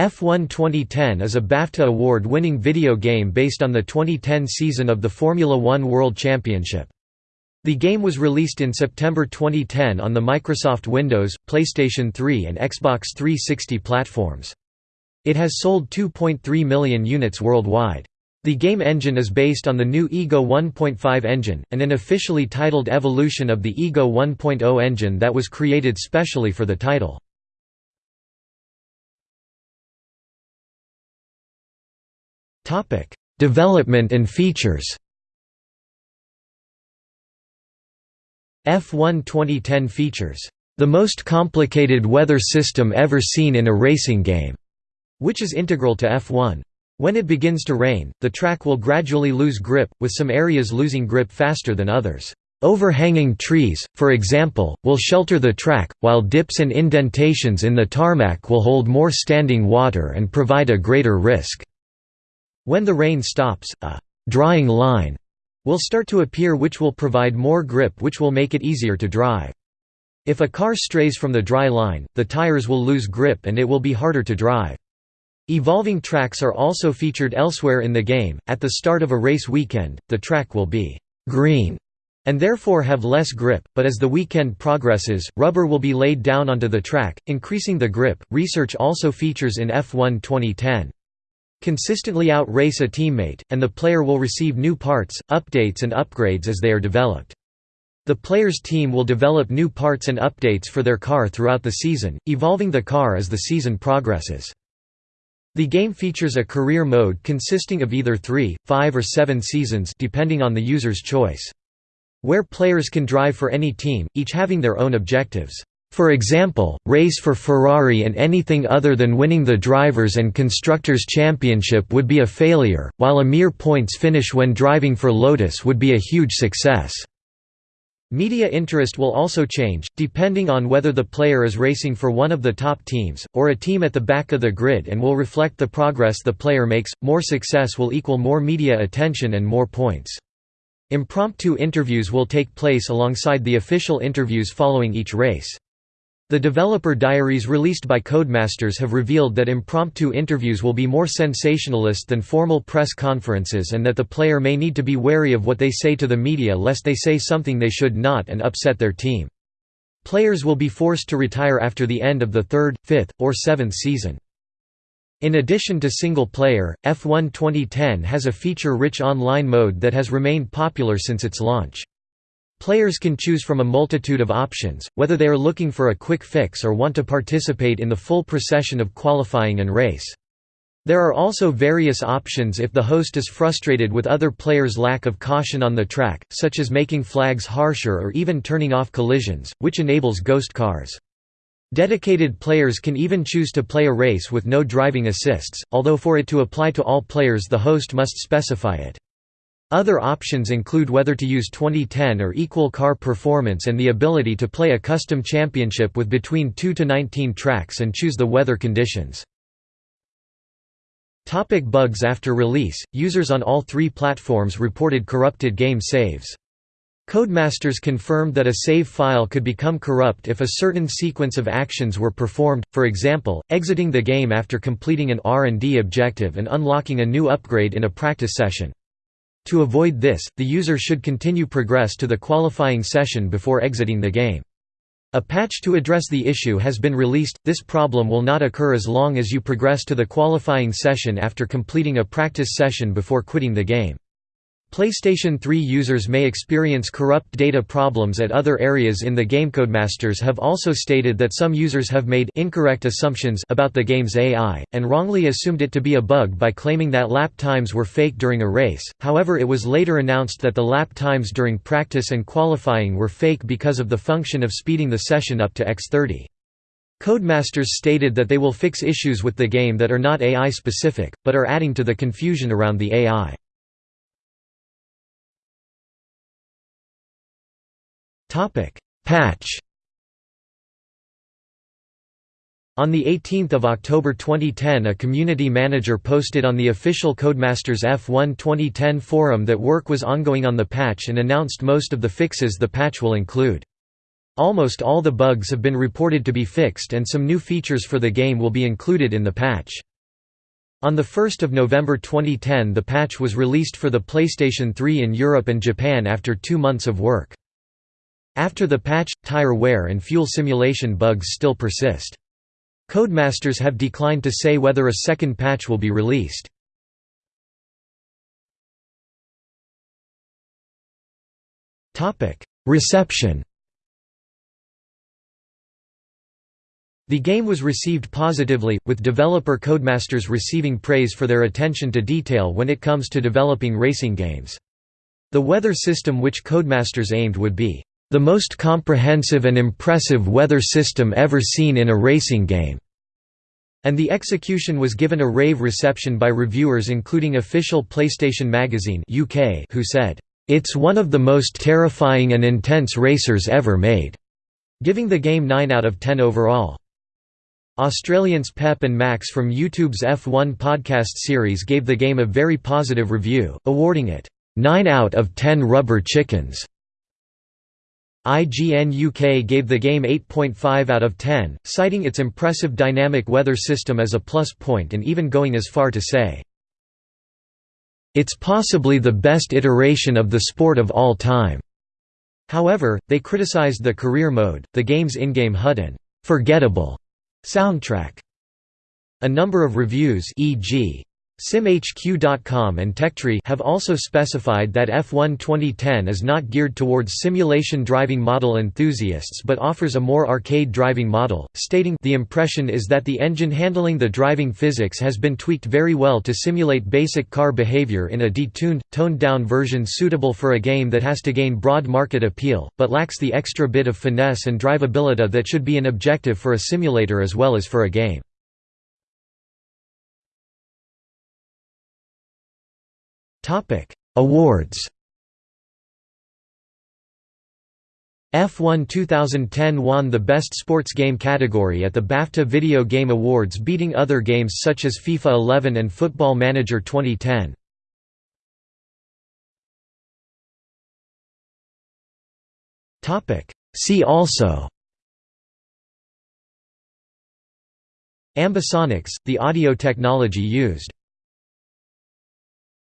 F1 2010 is a BAFTA award-winning video game based on the 2010 season of the Formula One World Championship. The game was released in September 2010 on the Microsoft Windows, PlayStation 3 and Xbox 360 platforms. It has sold 2.3 million units worldwide. The game engine is based on the new Ego 1.5 engine, and an officially titled evolution of the Ego 1.0 engine that was created specially for the title. Development and features F1 2010 features, "...the most complicated weather system ever seen in a racing game", which is integral to F1. When it begins to rain, the track will gradually lose grip, with some areas losing grip faster than others. Overhanging trees, for example, will shelter the track, while dips and indentations in the tarmac will hold more standing water and provide a greater risk. When the rain stops, a «drying line» will start to appear which will provide more grip which will make it easier to drive. If a car strays from the dry line, the tires will lose grip and it will be harder to drive. Evolving tracks are also featured elsewhere in the game. At the start of a race weekend, the track will be green and therefore have less grip, but as the weekend progresses, rubber will be laid down onto the track, increasing the grip. Research also features in F1 2010. Consistently outrace a teammate, and the player will receive new parts, updates and upgrades as they are developed. The player's team will develop new parts and updates for their car throughout the season, evolving the car as the season progresses. The game features a career mode consisting of either three, five or seven seasons depending on the user's choice. Where players can drive for any team, each having their own objectives. For example, race for Ferrari and anything other than winning the Drivers' and Constructors' Championship would be a failure, while a mere points finish when driving for Lotus would be a huge success. Media interest will also change, depending on whether the player is racing for one of the top teams, or a team at the back of the grid and will reflect the progress the player makes. More success will equal more media attention and more points. Impromptu interviews will take place alongside the official interviews following each race. The developer diaries released by Codemasters have revealed that impromptu interviews will be more sensationalist than formal press conferences and that the player may need to be wary of what they say to the media lest they say something they should not and upset their team. Players will be forced to retire after the end of the third, fifth, or seventh season. In addition to single-player, F1 2010 has a feature-rich online mode that has remained popular since its launch. Players can choose from a multitude of options, whether they are looking for a quick fix or want to participate in the full procession of qualifying and race. There are also various options if the host is frustrated with other players' lack of caution on the track, such as making flags harsher or even turning off collisions, which enables ghost cars. Dedicated players can even choose to play a race with no driving assists, although for it to apply to all players the host must specify it. Other options include whether to use 2010 or equal car performance and the ability to play a custom championship with between 2 to 19 tracks and choose the weather conditions. Topic bugs After release, users on all three platforms reported corrupted game saves. Codemasters confirmed that a save file could become corrupt if a certain sequence of actions were performed, for example, exiting the game after completing an R&D objective and unlocking a new upgrade in a practice session. To avoid this, the user should continue progress to the qualifying session before exiting the game. A patch to address the issue has been released, this problem will not occur as long as you progress to the qualifying session after completing a practice session before quitting the game. PlayStation 3 users may experience corrupt data problems at other areas in the game. Codemasters have also stated that some users have made incorrect assumptions about the game's AI, and wrongly assumed it to be a bug by claiming that lap times were fake during a race, however it was later announced that the lap times during practice and qualifying were fake because of the function of speeding the session up to x30. Codemasters stated that they will fix issues with the game that are not AI-specific, but are adding to the confusion around the AI. Topic: Patch. On 18 October 2010 a community manager posted on the official Codemasters F1 2010 forum that work was ongoing on the patch and announced most of the fixes the patch will include. Almost all the bugs have been reported to be fixed and some new features for the game will be included in the patch. On 1 November 2010 the patch was released for the PlayStation 3 in Europe and Japan after two months of work. After the patch, tire wear and fuel simulation bugs still persist. Codemasters have declined to say whether a second patch will be released. Reception The game was received positively, with developer Codemasters receiving praise for their attention to detail when it comes to developing racing games. The weather system which Codemasters aimed would be, "...the most comprehensive and impressive weather system ever seen in a racing game." And the execution was given a rave reception by reviewers including official PlayStation Magazine UK who said, "...it's one of the most terrifying and intense racers ever made," giving the game 9 out of 10 overall. Australians Pep and Max from YouTube's F1 podcast series gave the game a very positive review, awarding it 9 out of 10 rubber chickens. IGN UK gave the game 8.5 out of 10, citing its impressive dynamic weather system as a plus point and even going as far to say, It's possibly the best iteration of the sport of all time. However, they criticized the career mode, the game's in-game HUD and forgettable Soundtrack. A number of reviews e.g. SimHQ.com and Techtree have also specified that F1 2010 is not geared towards simulation driving model enthusiasts but offers a more arcade driving model, stating the impression is that the engine handling the driving physics has been tweaked very well to simulate basic car behavior in a detuned, toned-down version suitable for a game that has to gain broad market appeal, but lacks the extra bit of finesse and drivability that should be an objective for a simulator as well as for a game. Topic: Awards. F1 2010 won the Best Sports Game category at the BAFTA Video Game Awards beating other games such as FIFA 11 and Football Manager 2010. See also Ambisonics, the audio technology used